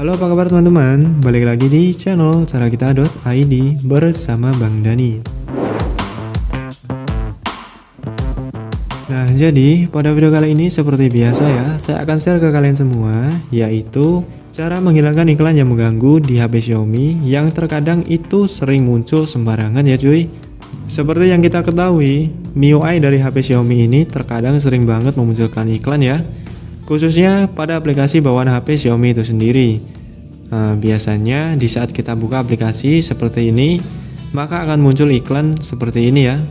Halo apa kabar teman-teman, balik lagi di channel carakita.id bersama Bang Dani. Nah jadi pada video kali ini seperti biasa ya, saya akan share ke kalian semua yaitu cara menghilangkan iklan yang mengganggu di HP Xiaomi yang terkadang itu sering muncul sembarangan ya cuy. Seperti yang kita ketahui, MIUI dari HP Xiaomi ini terkadang sering banget memunculkan iklan ya khususnya pada aplikasi bawaan HP Xiaomi itu sendiri. Nah, biasanya di saat kita buka aplikasi seperti ini, maka akan muncul iklan seperti ini ya.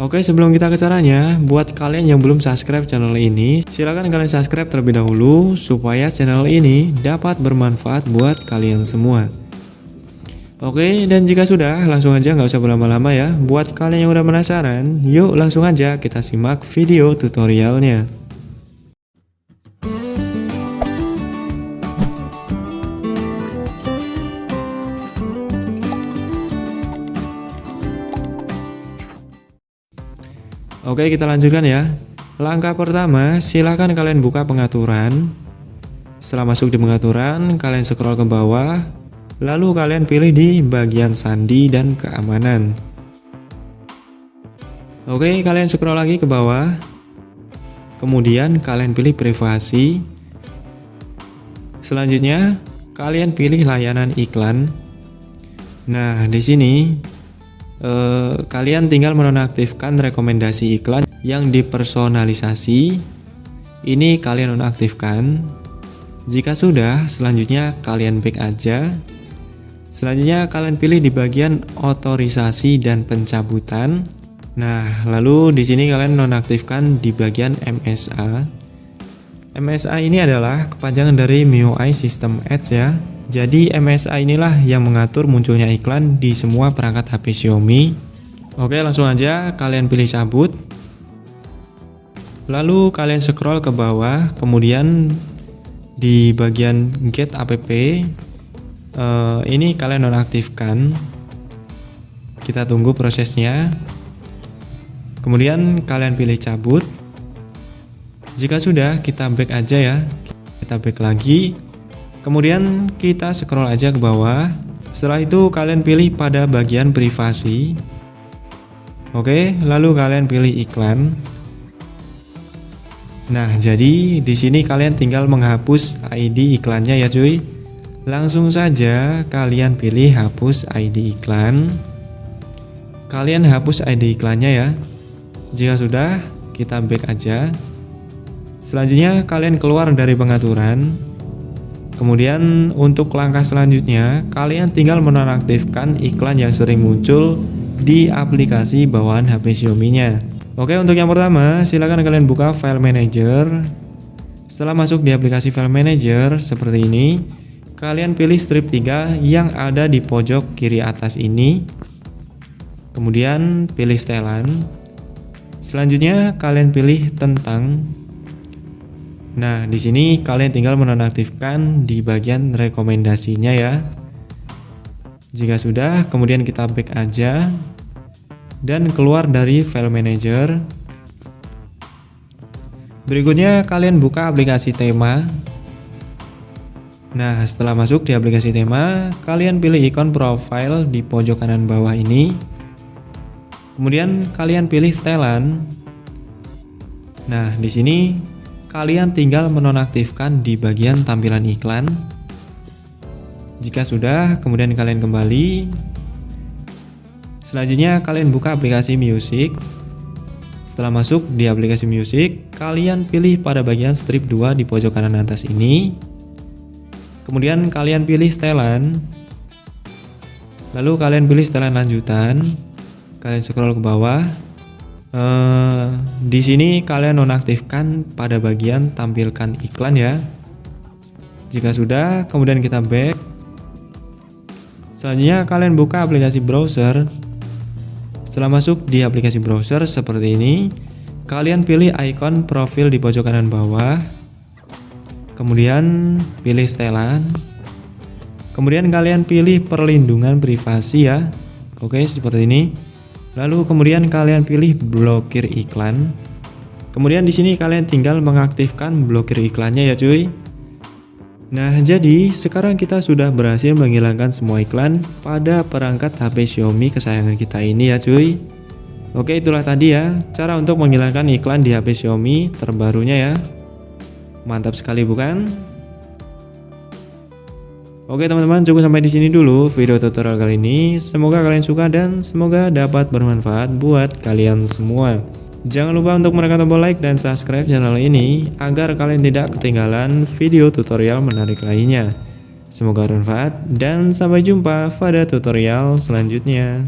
Oke sebelum kita ke caranya, buat kalian yang belum subscribe channel ini, silahkan kalian subscribe terlebih dahulu supaya channel ini dapat bermanfaat buat kalian semua. Oke, dan jika sudah, langsung aja nggak usah berlama-lama ya. Buat kalian yang udah penasaran, yuk langsung aja kita simak video tutorialnya. Oke, kita lanjutkan ya. Langkah pertama, silahkan kalian buka pengaturan. Setelah masuk di pengaturan, kalian scroll ke bawah, Lalu kalian pilih di bagian sandi dan keamanan. Oke, kalian scroll lagi ke bawah. Kemudian kalian pilih privasi. Selanjutnya, kalian pilih layanan iklan. Nah, di sini eh, kalian tinggal menonaktifkan rekomendasi iklan yang dipersonalisasi. Ini kalian nonaktifkan. Jika sudah, selanjutnya kalian back aja. Selanjutnya kalian pilih di bagian otorisasi dan pencabutan. Nah, lalu di sini kalian nonaktifkan di bagian MSA. MSA ini adalah kepanjangan dari MIUI System Ads ya. Jadi MSA inilah yang mengatur munculnya iklan di semua perangkat HP Xiaomi. Oke, langsung aja kalian pilih cabut. Lalu kalian scroll ke bawah, kemudian di bagian Get App uh, ini kalian nonaktifkan kita tunggu prosesnya. Kemudian kalian pilih cabut. Jika sudah kita back aja ya. Kita back lagi. Kemudian kita scroll aja ke bawah. Setelah itu kalian pilih pada bagian privasi. Oke, lalu kalian pilih iklan. Nah, jadi di sini kalian tinggal menghapus ID iklannya ya, cuy. Langsung saja kalian pilih hapus ID iklan. Kalian hapus ID iklannya ya. Jika sudah, kita back aja. Selanjutnya kalian keluar dari pengaturan. Kemudian untuk langkah selanjutnya, kalian tinggal menonaktifkan iklan yang sering muncul di aplikasi bawaan HP Xiaomi-nya. Oke, untuk yang pertama, silakan kalian buka file manager. Setelah masuk di aplikasi file manager seperti ini, kalian pilih strip 3 yang ada di pojok kiri atas ini. Kemudian pilih setelan. Selanjutnya kalian pilih tentang. Nah di sini kalian tinggal menonaktifkan di bagian rekomendasinya ya. Jika sudah kemudian kita back aja dan keluar dari file manager. Berikutnya kalian buka aplikasi tema Nah, setelah masuk di aplikasi tema, kalian pilih ikon profile di pojok kanan bawah ini. Kemudian kalian pilih setelan. Nah, di sini kalian tinggal menonaktifkan di bagian tampilan iklan. Jika sudah, kemudian kalian kembali. Selanjutnya kalian buka aplikasi music. Setelah masuk di aplikasi music, kalian pilih pada bagian strip 2 di pojok kanan atas ini kemudian kalian pilih setelan. Lalu kalian pilih setelan lanjutan. Kalian scroll ke bawah. Uh, di sini kalian nonaktifkan pada bagian tampilkan iklan ya. Jika sudah kemudian kita back. Selanjutnya kalian buka aplikasi browser. Setelah masuk di aplikasi browser seperti ini kalian pilih icon profil di pojok kanan bawah kemudian pilih setelan. Kemudian kalian pilih perlindungan privasi ya. Oke seperti ini. Lalu kemudian kalian pilih blokir iklan. Kemudian di sini kalian tinggal mengaktifkan blokir iklannya ya cuy. Nah, jadi sekarang kita sudah berhasil menghilangkan semua iklan pada perangkat HP Xiaomi kesayangan kita ini ya cuy. Oke, itulah tadi ya cara untuk menghilangkan iklan di HP Xiaomi terbarunya ya. Mantap sekali bukan? Oke teman-teman, cukup sampai di sini dulu video tutorial kali ini. Semoga kalian suka dan semoga dapat bermanfaat buat kalian semua. Jangan lupa untuk menekan tombol like dan subscribe channel ini agar kalian tidak ketinggalan video tutorial menarik lainnya. Semoga bermanfaat dan sampai jumpa pada tutorial selanjutnya.